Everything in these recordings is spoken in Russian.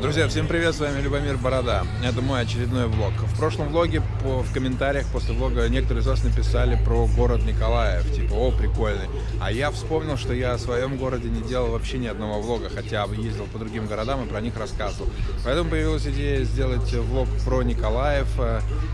Друзья, всем привет, с вами Любомир Борода. Это мой очередной влог. В прошлом влоге по, в комментариях после влога некоторые из вас написали про город Николаев. Типа, о, прикольный. А я вспомнил, что я о своем городе не делал вообще ни одного влога, хотя ездил по другим городам и про них рассказывал. Поэтому появилась идея сделать влог про Николаев.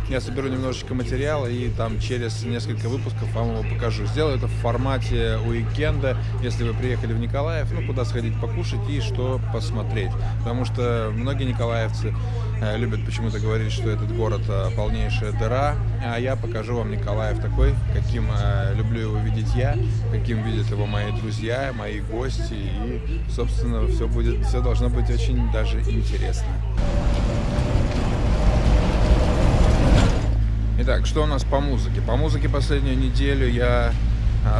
Я соберу немножечко материала и там через несколько выпусков вам его покажу. Сделаю это в формате уикенда, если вы приехали в Николаев, ну, куда сходить покушать и что посмотреть. Потому что многие николаевцы э, любят почему-то говорить, что этот город э, полнейшая дыра, а я покажу вам Николаев такой, каким э, люблю его видеть я, каким видят его мои друзья, мои гости, и, собственно, все будет, все должно быть очень даже интересно. Итак, что у нас по музыке? По музыке последнюю неделю я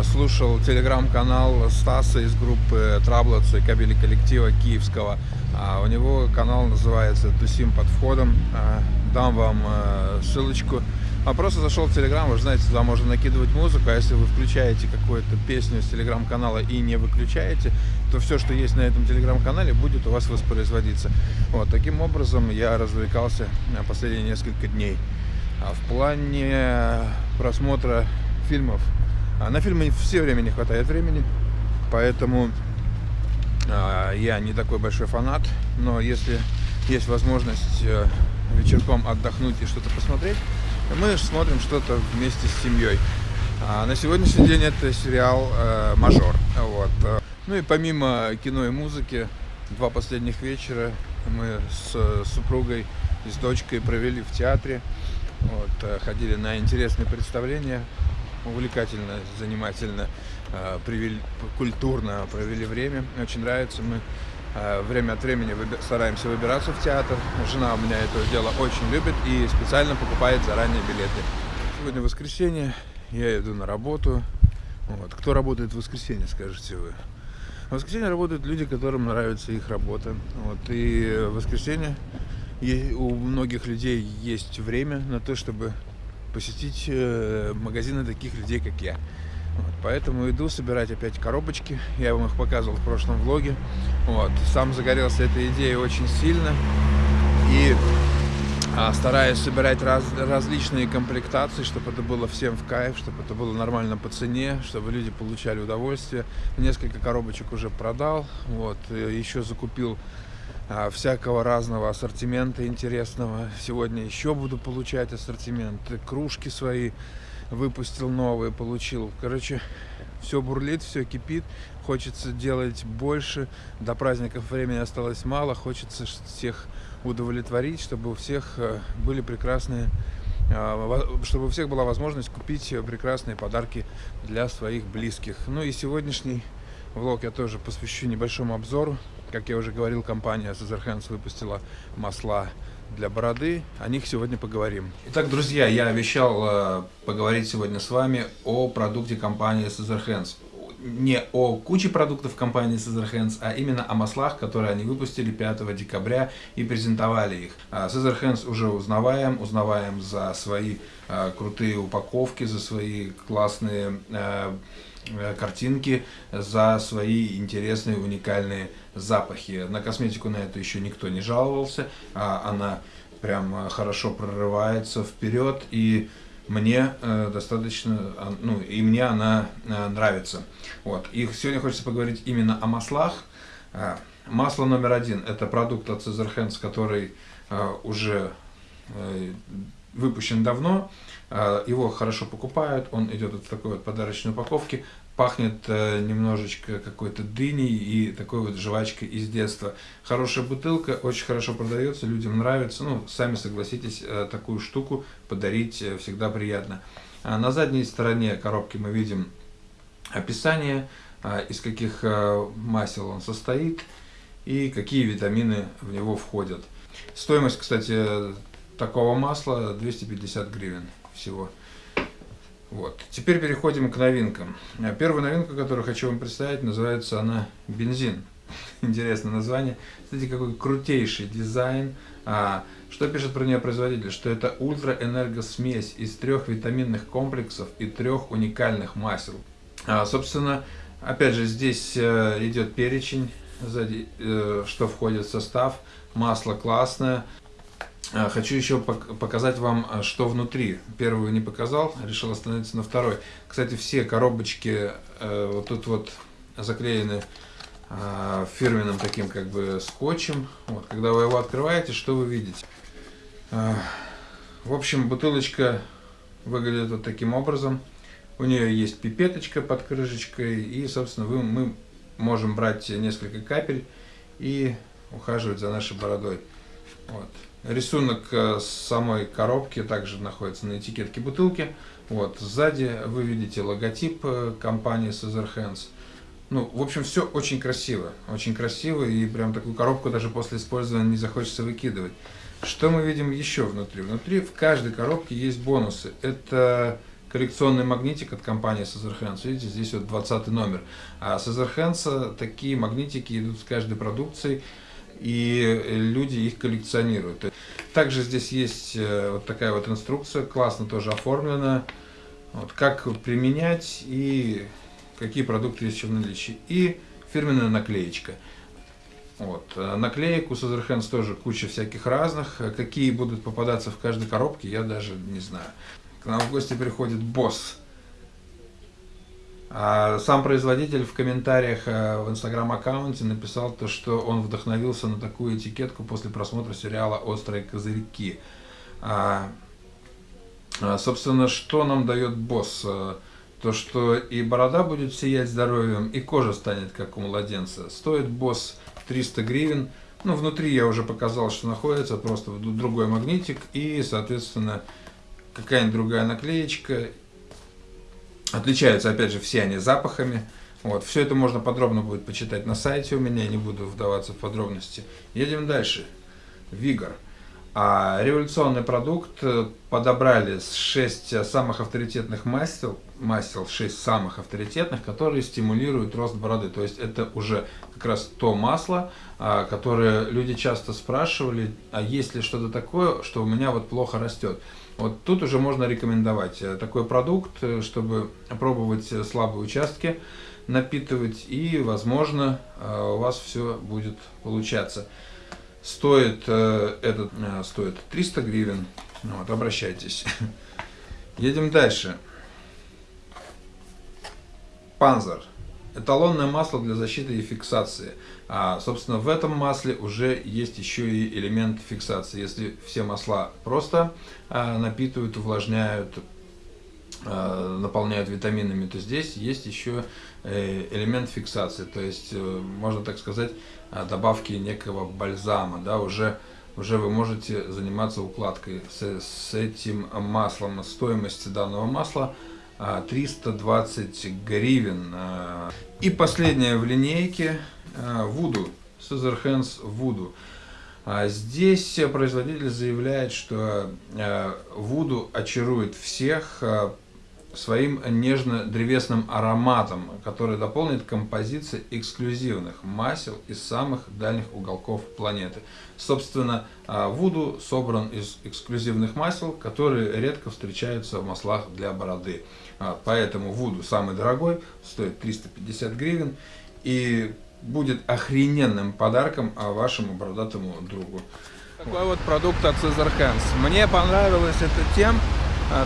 слушал телеграм-канал Стаса из группы Траблоцы, кабели коллектива киевского. А у него канал называется Тусим под входом. А, дам вам а, ссылочку. А просто зашел в Телеграм, вы же знаете, туда можно накидывать музыку, а если вы включаете какую-то песню с Телеграм-канала и не выключаете, то все, что есть на этом Телеграм-канале, будет у вас воспроизводиться. Вот, таким образом я развлекался последние несколько дней. А в плане просмотра фильмов, на фильмы все время не хватает времени, поэтому а, я не такой большой фанат, но если есть возможность э, вечерком отдохнуть и что-то посмотреть, мы смотрим что-то вместе с семьей. А на сегодняшний день это сериал э, «Мажор». Вот. Ну и помимо кино и музыки, два последних вечера мы с супругой и с дочкой провели в театре. Вот, э, ходили на интересные представления, увлекательно, занимательно. Э, привели, культурно провели время. Очень нравится. Мы э, время от времени стараемся выбираться в театр. Жена у меня это дело очень любит и специально покупает заранее билеты. Сегодня воскресенье, я иду на работу. Вот. Кто работает в воскресенье, скажете вы? В воскресенье работают люди, которым нравится их работа. Вот. И в воскресенье у многих людей есть время на то, чтобы посетить э, магазины таких людей, как я. Вот, поэтому иду собирать опять коробочки. Я вам их показывал в прошлом влоге. Вот, сам загорелся этой идеей очень сильно. И а, стараюсь собирать раз, различные комплектации, чтобы это было всем в кайф, чтобы это было нормально по цене, чтобы люди получали удовольствие. Несколько коробочек уже продал. Вот, еще закупил всякого разного ассортимента интересного. Сегодня еще буду получать ассортимент. Кружки свои выпустил новые, получил. Короче, все бурлит, все кипит, хочется делать больше. До праздников времени осталось мало, хочется всех удовлетворить, чтобы у всех э, были прекрасные, а, чтобы у всех была возможность купить прекрасные подарки для своих близких. Ну и сегодняшний влог я тоже посвящу небольшому обзору. Как я уже говорил, компания Sazerhands выпустила масла для бороды. О них сегодня поговорим. Итак, друзья, я обещал э, поговорить сегодня с вами о продукте компании Sazerhands. Не о куче продуктов компании Sazerhands, а именно о маслах, которые они выпустили 5 декабря и презентовали их. Sazerhands уже узнаваем, узнаваем за свои э, крутые упаковки, за свои классные Э, картинки за свои интересные уникальные запахи. На косметику на это еще никто не жаловался, а она прям хорошо прорывается вперед и мне э, достаточно, а, ну и мне она э, нравится. Вот. И сегодня хочется поговорить именно о маслах. Э, масло номер один это продукт от Cesar Hands, который э, уже э, выпущен давно, а, его хорошо покупают, он идет в такой вот подарочной упаковке, пахнет э, немножечко какой-то дыней и такой вот жвачкой из детства. Хорошая бутылка, очень хорошо продается, людям нравится, ну, сами согласитесь, э, такую штуку подарить э, всегда приятно. А на задней стороне коробки мы видим описание, из каких масел он состоит и какие витамины в него входят. Стоимость, кстати, такого масла 250 гривен всего. Вот. Теперь переходим к новинкам. Первая новинка, которую хочу вам представить, называется она бензин. Интересное название. Смотрите, какой крутейший дизайн. А, что пишет про нее производитель? Что это ультраэнергосмесь из трех витаминных комплексов и трех уникальных масел. А, собственно, опять же, здесь э, идет перечень сзади, э, что входит в состав. Масло классное. А, хочу еще показать вам, а, что внутри. Первую не показал, решил остановиться на второй. Кстати, все коробочки э, вот тут вот заклеены э, фирменным таким как бы скотчем. Вот, когда вы его открываете, что вы видите? В общем, бутылочка выглядит вот таким образом. У нее есть пипеточка под крышечкой, и, собственно, вы, мы можем брать несколько капель и ухаживать за нашей бородой. Вот. Рисунок э, самой коробки также находится на этикетке бутылки. Вот. Сзади вы видите логотип э, компании Cesar Hands. Ну, в общем, все очень красиво. Очень красиво, и прям такую коробку даже после использования не захочется выкидывать. Что мы видим еще внутри? Внутри в каждой коробке есть бонусы. Это коллекционный магнитик от компании Cesar Hands. Видите, здесь вот 20 номер. А Cesar Hands такие магнитики идут с каждой продукцией и люди их коллекционируют. Также здесь есть э, вот такая вот инструкция, классно тоже оформлена, вот, как применять и какие продукты есть в наличии. И фирменная наклеечка. Вот. Э, наклеек у Sazerhands тоже куча всяких разных. Какие будут попадаться в каждой коробке, я даже не знаю. К нам в гости приходит босс сам производитель в комментариях э, в инстаграм-аккаунте написал то, что он вдохновился на такую этикетку после просмотра сериала «Острые козырьки». А, а, собственно, что нам дает босс? Э, то, что и борода будет сиять здоровьем, и кожа станет как у младенца. Стоит босс 300 гривен. Ну, внутри я уже показал, что находится, просто другой магнитик и, соответственно, какая-нибудь другая наклеечка Отличаются, опять же, все они запахами. Вот, все это можно подробно будет почитать на сайте у меня, я не буду вдаваться в подробности. Едем дальше. Вигор. А революционный продукт э, подобрали 6 самых авторитетных масел, масел 6 самых авторитетных, которые стимулируют рост бороды. То есть это уже как раз то масло, а, которое люди часто спрашивали, а есть ли что-то такое, что у меня вот плохо растет. Вот тут уже можно рекомендовать э, такой продукт, э, чтобы пробовать слабые участки, напитывать и, возможно, у вас все будет получаться. Стоит э, этот э, стоит 300 гривен. Вот, обращайтесь. Едем дальше. Панзер. Эталонное масло для защиты и фиксации. А, собственно, в этом масле уже есть еще и элемент фиксации. Если все масла просто а, напитывают, увлажняют, а, наполняют витаминами, то здесь есть еще э, элемент фиксации. То есть, э, можно так сказать, а, добавки некого бальзама, да, уже, уже вы можете заниматься укладкой с, с этим маслом. Стоимость данного масла 320 а, гривен. А. И последнее в линейке Voodoo, Scissor Hands Voodoo. Здесь производитель заявляет, что Voodoo очарует всех своим нежно-древесным ароматом, который дополнит композиции эксклюзивных масел из самых дальних уголков планеты. Собственно, а, Вуду собран из эксклюзивных масел, которые редко встречаются в маслах для бороды. А, поэтому Вуду самый дорогой, стоит 350 гривен и будет охрененным подарком а, вашему бородатому другу. Такой вот продукт от Cesar Hands. Мне понравилось это тем,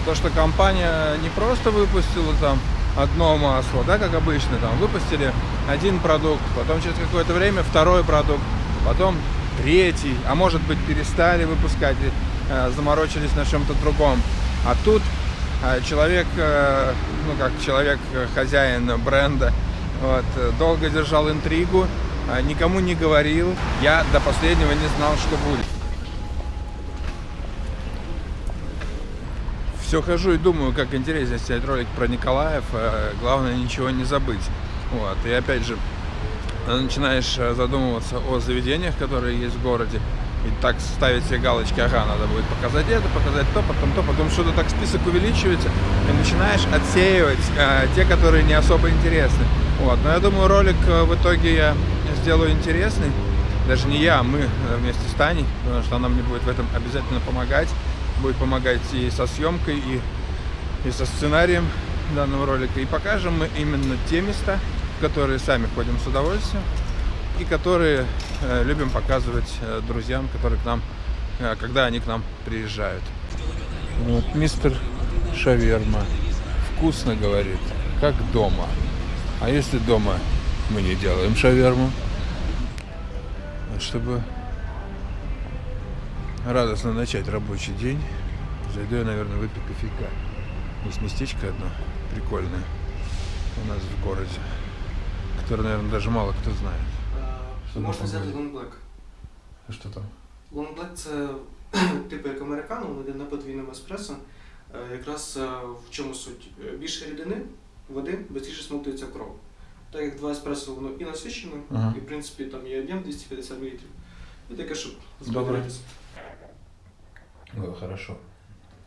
то, что компания не просто выпустила там одно масло, да, как обычно, там выпустили один продукт, потом через какое-то время второй продукт, потом третий, а может быть перестали выпускать, э, заморочились на чем-то другом. А тут э, человек, э, ну как человек, э, хозяин бренда, вот, долго держал интригу, э, никому не говорил, я до последнего не знал, что будет. Все хожу и думаю, как интересно снять ролик про Николаев. Э, главное ничего не забыть. Вот. И опять же, начинаешь э, задумываться о заведениях, которые есть в городе. И так ставить себе галочки, ага, надо будет показать это, показать то, потом то, потом что-то так список увеличивается, и начинаешь отсеивать э, те, которые не особо интересны. Вот. Но я думаю, ролик э, в итоге я сделаю интересный. Даже не я, а мы вместе с Таней, потому что она мне будет в этом обязательно помогать будет помогать и со съемкой, и, и со сценарием данного ролика. И покажем мы именно те места, в которые сами ходим с удовольствием. и которые э, любим показывать э, друзьям, которые к нам, э, когда они к нам приезжают. Вот мистер Шаверма вкусно говорит, как дома. А если дома мы не делаем шаверму, чтобы радостно начать рабочий день, зайду я, наверное, выпью кофейка. Есть местечко одно прикольное у нас в городе, которое, наверное, даже мало кто знает. Що Можна там взяти говорить? Long Black. А Что там? Long Black це типу як американо, воно йде на подвійному еспресо. Е, Якраз е, в чому суть? Е, Більше рідини, води, швидше смоктується кров. Так як два еспресо воно і насичене, Ага. і в принципі там є об'єм 250 мл. І таке, щоб Добре. збавлятися. Ну, хорошо.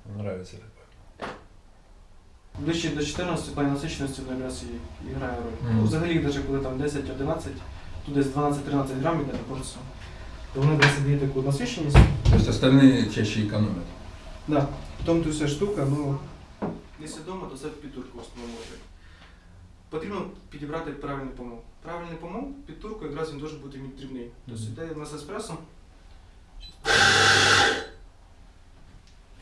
Нравится такое. Ближче до 14 плані насиченості воно якраз і, і грає роль. Ну, Взагалі, навіть коли там 10-11, тут десь 12-13 грамів йде на порцію, то воно десь дає таку насиченість. То есть остальные чаще экономят? Да, потім тут вся штука, ну, якщо вдома, то це під турку в основному робить. Потрібно підібрати правильний помол. Правильний помол під турку якраз він дуже бути дрібний. Тобто йде в нас еспресо.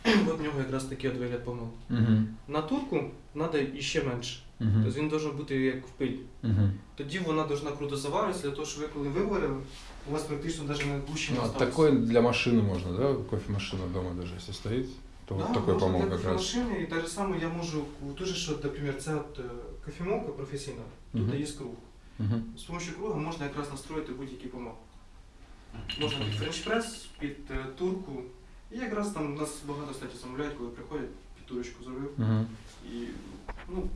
От в нього якраз такий от вигляд помол. Угу. На турку треба іще менше. Угу. Тобто він має бути як в пиль. Угу. Тоді вона повинна круто заваритися, для того, щоб ви коли виварили, у вас практично навіть не гуще не Ну, осталось. такой для машины можно, да? Кофемашина дома даже, если стоит, то вот такой можна помол для как раз. машини, і так же саме я можу, дуже що, наприклад, це от е, кофемолка професійна, тут Мгм. є круг. Угу. З допомогою круга можна якраз настроїти будь-який помол. Можна під френч-прес, під е, турку. І якраз там у нас багато кстати, замовляють, коли приходять, під турочку зробив. Угу. І ну,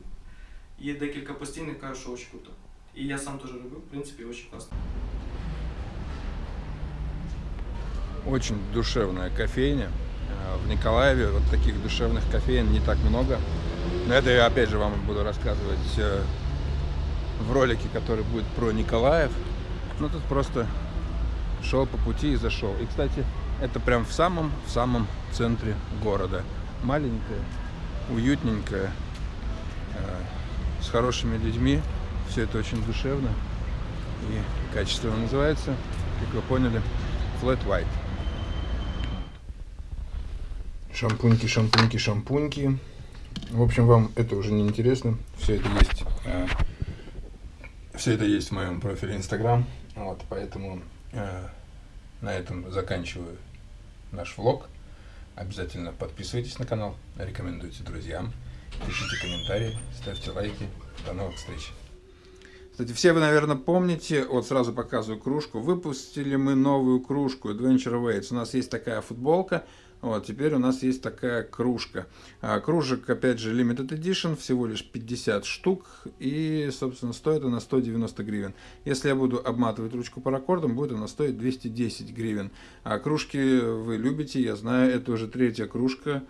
є декілька постійних, кажуть, що дуже круто. І я сам теж робив, в принципі, дуже класно. Очень душевная кофейня. А, В Николаеве вот таких душевных кофеин не так много. Но это я опять же вам буду рассказывать э, в ролике, который будет про Николаев. Ну тут просто шел по пути и зашел. И, кстати, это прям в самом, в самом центре города. Маленькое, уютненькое, э, с хорошими людьми. Все это очень душевно и качественно называется, как вы поняли, Flat White. Шампуньки, шампуньки, шампуньки. В общем, вам это уже не интересно. Все это есть. все это есть в моем профиле Instagram. Вот, поэтому э, на этом заканчиваю наш влог. Обязательно подписывайтесь на канал, рекомендуйте друзьям, пишите комментарии, ставьте лайки. До новых встреч. Кстати, все вы, наверное, помните, вот сразу показываю кружку. Выпустили мы новую кружку Adventure Weights. У нас есть такая футболка, вот, теперь у нас есть такая кружка. А, кружек, опять же, Limited Edition, всего лишь 50 штук, и, собственно, стоит она 190 гривен. Если я буду обматывать ручку паракордом, будет она стоить 210 гривен. А кружки вы любите, я знаю, это уже третья кружка,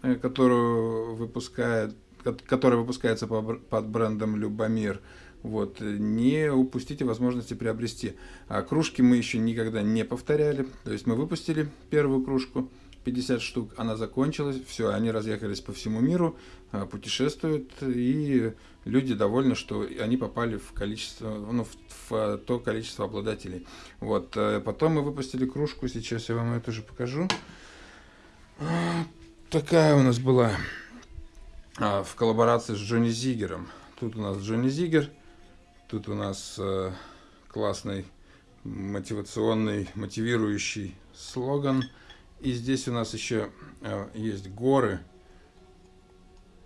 э, которую выпускает, ко- которая выпускается под брендом Любомир. Вот, э, не упустите возможности приобрести. А кружки мы еще никогда не повторяли. То есть мы выпустили первую кружку, 50 штук, она закончилась, все, они разъехались по всему миру, а, путешествуют, и люди довольны, что они попали в количество, ну, в, в, а, то количество обладателей. Вот, э, потом мы выпустили кружку, сейчас я вам ее тоже покажу. А, Такая у нас была а, в коллаборации с Джонни Зигером. Тут у нас Джонни Зигер, тут у нас э, классный мотивационный, мотивирующий слоган. И здесь у нас еще э, есть горы.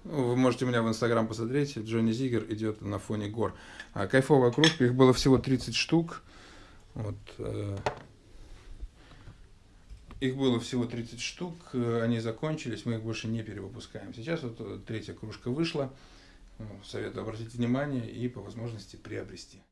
Ну, Вы можете меня в Инстаграм посмотреть. Джонни Зигер идет на фоне гор. А кайфовая кружка. Их было всего 30 штук. Вот. э, Их было всего 30 штук. Они закончились. Мы их больше не перевыпускаем. Сейчас вот третья кружка вышла. Советую обратить внимание и по возможности приобрести.